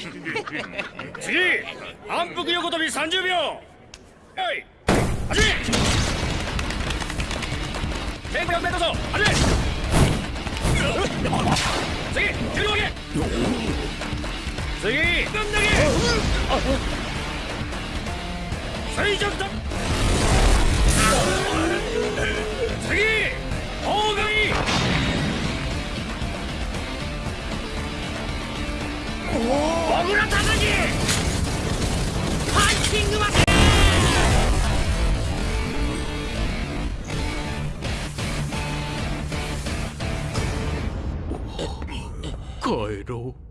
次反復横跳び30秒。はい。始め。メンテナンスメント走始め。次重量上げ。次分投げ。垂直と 帰ろう。